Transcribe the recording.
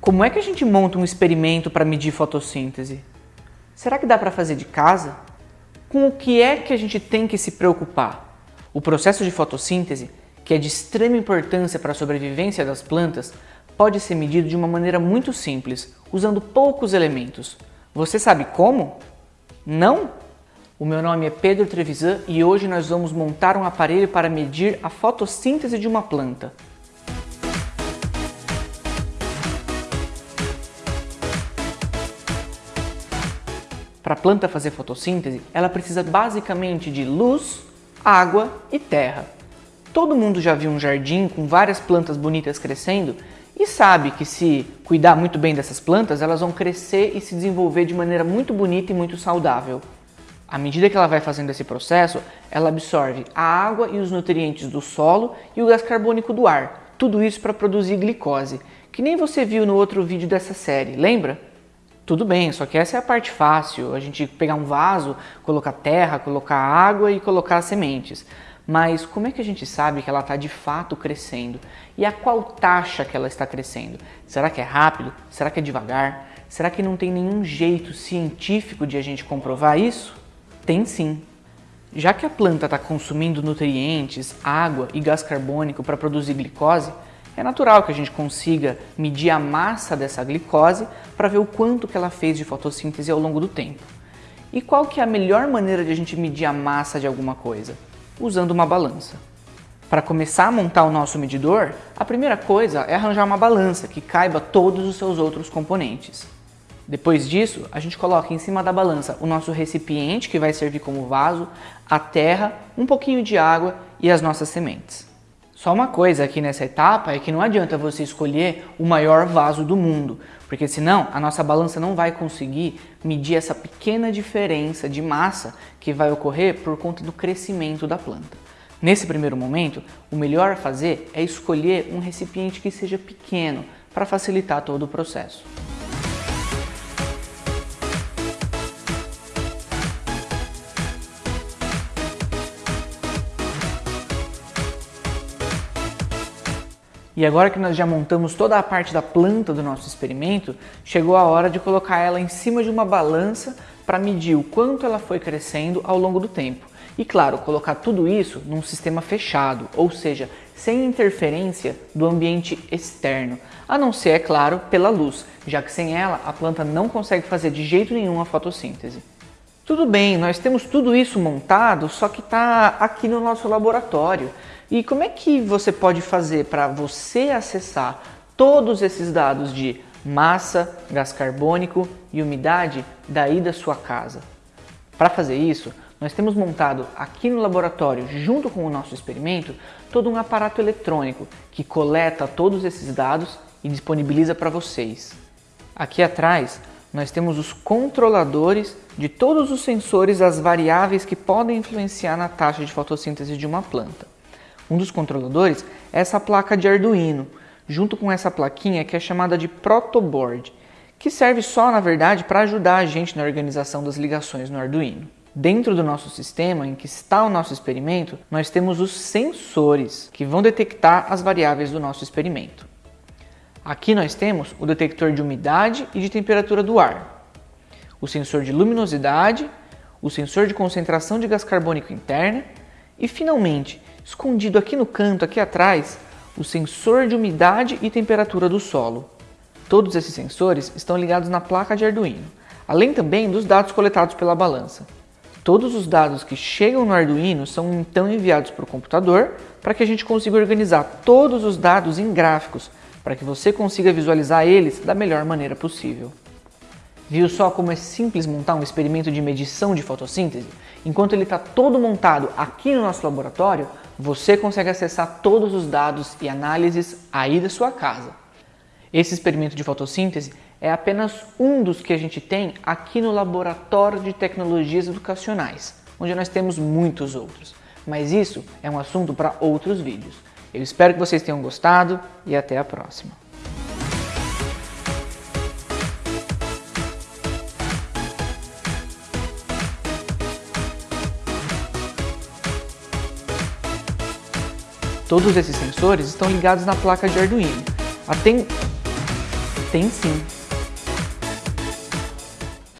Como é que a gente monta um experimento para medir fotossíntese? Será que dá para fazer de casa? Com o que é que a gente tem que se preocupar? O processo de fotossíntese, que é de extrema importância para a sobrevivência das plantas, pode ser medido de uma maneira muito simples, usando poucos elementos. Você sabe como? Não? O meu nome é Pedro Trevisan e hoje nós vamos montar um aparelho para medir a fotossíntese de uma planta. Para a planta fazer fotossíntese, ela precisa basicamente de luz, água e terra. Todo mundo já viu um jardim com várias plantas bonitas crescendo e sabe que se cuidar muito bem dessas plantas, elas vão crescer e se desenvolver de maneira muito bonita e muito saudável. À medida que ela vai fazendo esse processo, ela absorve a água e os nutrientes do solo e o gás carbônico do ar. Tudo isso para produzir glicose, que nem você viu no outro vídeo dessa série, lembra? Tudo bem, só que essa é a parte fácil, a gente pegar um vaso, colocar terra, colocar água e colocar sementes. Mas como é que a gente sabe que ela está de fato crescendo? E a qual taxa que ela está crescendo? Será que é rápido? Será que é devagar? Será que não tem nenhum jeito científico de a gente comprovar isso? Tem sim. Já que a planta está consumindo nutrientes, água e gás carbônico para produzir glicose, é natural que a gente consiga medir a massa dessa glicose para ver o quanto que ela fez de fotossíntese ao longo do tempo. E qual que é a melhor maneira de a gente medir a massa de alguma coisa? Usando uma balança. Para começar a montar o nosso medidor, a primeira coisa é arranjar uma balança que caiba todos os seus outros componentes. Depois disso, a gente coloca em cima da balança o nosso recipiente, que vai servir como vaso, a terra, um pouquinho de água e as nossas sementes. Só uma coisa aqui nessa etapa é que não adianta você escolher o maior vaso do mundo, porque senão a nossa balança não vai conseguir medir essa pequena diferença de massa que vai ocorrer por conta do crescimento da planta. Nesse primeiro momento, o melhor a fazer é escolher um recipiente que seja pequeno para facilitar todo o processo. E agora que nós já montamos toda a parte da planta do nosso experimento, chegou a hora de colocar ela em cima de uma balança para medir o quanto ela foi crescendo ao longo do tempo. E claro, colocar tudo isso num sistema fechado, ou seja, sem interferência do ambiente externo, a não ser, é claro, pela luz, já que sem ela a planta não consegue fazer de jeito nenhum a fotossíntese. Tudo bem, nós temos tudo isso montado, só que está aqui no nosso laboratório. E como é que você pode fazer para você acessar todos esses dados de massa, gás carbônico e umidade daí da sua casa? Para fazer isso, nós temos montado aqui no laboratório, junto com o nosso experimento, todo um aparato eletrônico que coleta todos esses dados e disponibiliza para vocês. Aqui atrás, nós temos os controladores de todos os sensores das variáveis que podem influenciar na taxa de fotossíntese de uma planta. Um dos controladores é essa placa de Arduino, junto com essa plaquinha que é chamada de protoboard, que serve só, na verdade, para ajudar a gente na organização das ligações no Arduino. Dentro do nosso sistema, em que está o nosso experimento, nós temos os sensores, que vão detectar as variáveis do nosso experimento. Aqui nós temos o detector de umidade e de temperatura do ar, o sensor de luminosidade, o sensor de concentração de gás carbônico interna e, finalmente, Escondido aqui no canto, aqui atrás, o sensor de umidade e temperatura do solo. Todos esses sensores estão ligados na placa de Arduino, além também dos dados coletados pela balança. Todos os dados que chegam no Arduino são então enviados para o computador para que a gente consiga organizar todos os dados em gráficos, para que você consiga visualizar eles da melhor maneira possível. Viu só como é simples montar um experimento de medição de fotossíntese? Enquanto ele está todo montado aqui no nosso laboratório, você consegue acessar todos os dados e análises aí da sua casa. Esse experimento de fotossíntese é apenas um dos que a gente tem aqui no Laboratório de Tecnologias Educacionais, onde nós temos muitos outros. Mas isso é um assunto para outros vídeos. Eu espero que vocês tenham gostado e até a próxima. Todos esses sensores estão ligados na placa de Arduino. Aten... Tem sim.